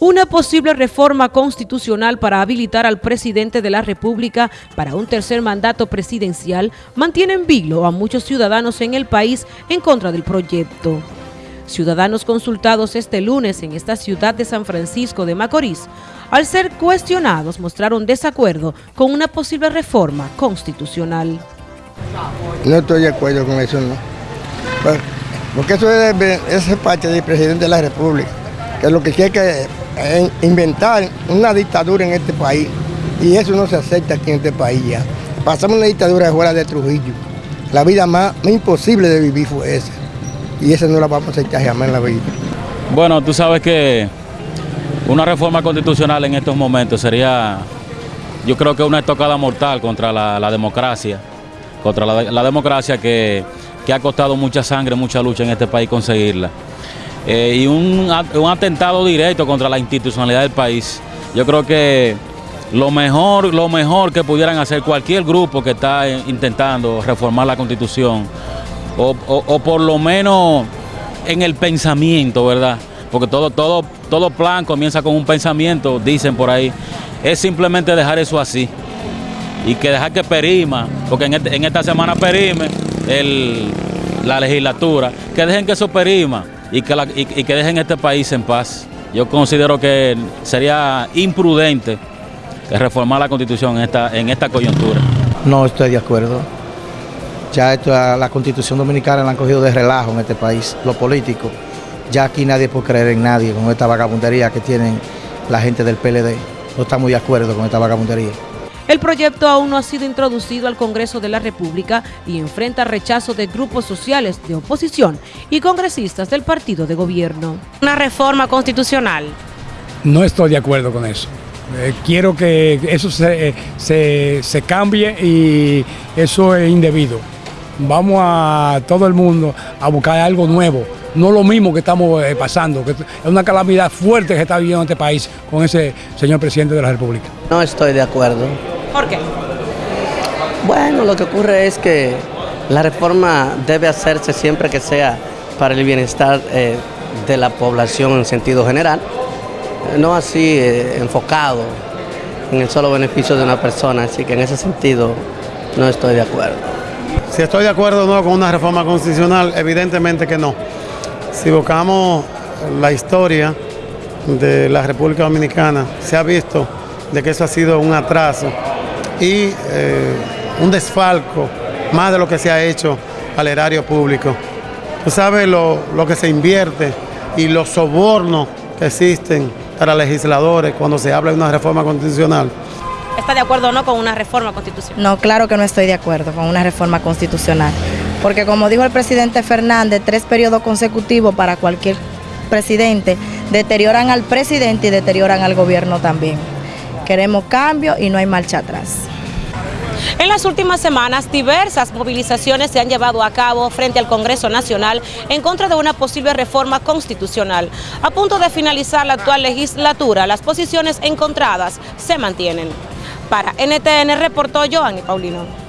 Una posible reforma constitucional para habilitar al presidente de la República para un tercer mandato presidencial mantiene en vilo a muchos ciudadanos en el país en contra del proyecto. Ciudadanos consultados este lunes en esta ciudad de San Francisco de Macorís, al ser cuestionados mostraron desacuerdo con una posible reforma constitucional. No estoy de acuerdo con eso, no. Porque eso es, parte del presidente de la República, que lo que quiere que inventar una dictadura en este país, y eso no se acepta aquí en este país ya. Pasamos una dictadura fuera de Trujillo. La vida más, imposible de vivir fue esa, y esa no la vamos a aceptar jamás en la vida. Bueno, tú sabes que una reforma constitucional en estos momentos sería, yo creo que una estocada mortal contra la, democracia, contra la democracia que que ha costado mucha sangre, mucha lucha en este país conseguirla. Eh, y un, atentado directo contra la institucionalidad del país. Yo creo que lo mejor, lo mejor que pudieran hacer cualquier grupo que está intentando reformar la constitución, o, por lo menos en el pensamiento, ¿verdad? Porque todo, todo, todo plan comienza con un pensamiento, dicen por ahí, es simplemente dejar eso así y que dejar que perima, porque en, este, esta semana perime la legislatura, que dejen que eso perima y que, y, que dejen este país en paz. Yo considero que sería imprudente reformar la constitución en esta, en esta coyuntura. No estoy de acuerdo. Ya esto, la constitución dominicana la han cogido de relajo en este país, lo político. Ya aquí nadie puede creer en nadie con esta vagabundería que tienen la gente del PLD. No estamos de acuerdo con esta vagabundería. El proyecto aún no ha sido introducido al Congreso de la República y enfrenta rechazo de grupos sociales de oposición y congresistas del partido de gobierno. Una reforma constitucional. No estoy de acuerdo con eso. Eh, quiero que eso se, se, cambie y eso es indebido. Vamos a todo el mundo a buscar algo nuevo, no lo mismo que estamos eh, pasando, que es una calamidad fuerte que está viviendo este país con ese señor presidente de la República. No estoy de acuerdo. ¿Por qué? Bueno, lo que ocurre es que la reforma debe hacerse siempre que sea para el bienestar eh, de la población en sentido general, no así eh, enfocado en el solo beneficio de una persona, así que en ese sentido no estoy de acuerdo. Si estoy de acuerdo o no con una reforma constitucional, evidentemente que no. Si buscamos la historia de la República Dominicana, se ha visto de que eso ha sido un atraso y eh, un desfalco más de lo que se ha hecho al erario público. Tú sabes lo, que se invierte y los sobornos que existen para legisladores cuando se habla de una reforma constitucional. ¿Está de acuerdo o no con una reforma constitucional? No, claro que no estoy de acuerdo con una reforma constitucional. Porque como dijo el presidente Fernández, tres periodos consecutivos para cualquier presidente deterioran al presidente y deterioran al gobierno también. Queremos cambio y no hay marcha atrás. En las últimas semanas, diversas movilizaciones se han llevado a cabo frente al Congreso Nacional en contra de una posible reforma constitucional. A punto de finalizar la actual legislatura, las posiciones encontradas se mantienen. Para NTN reportó Joanny Paulino.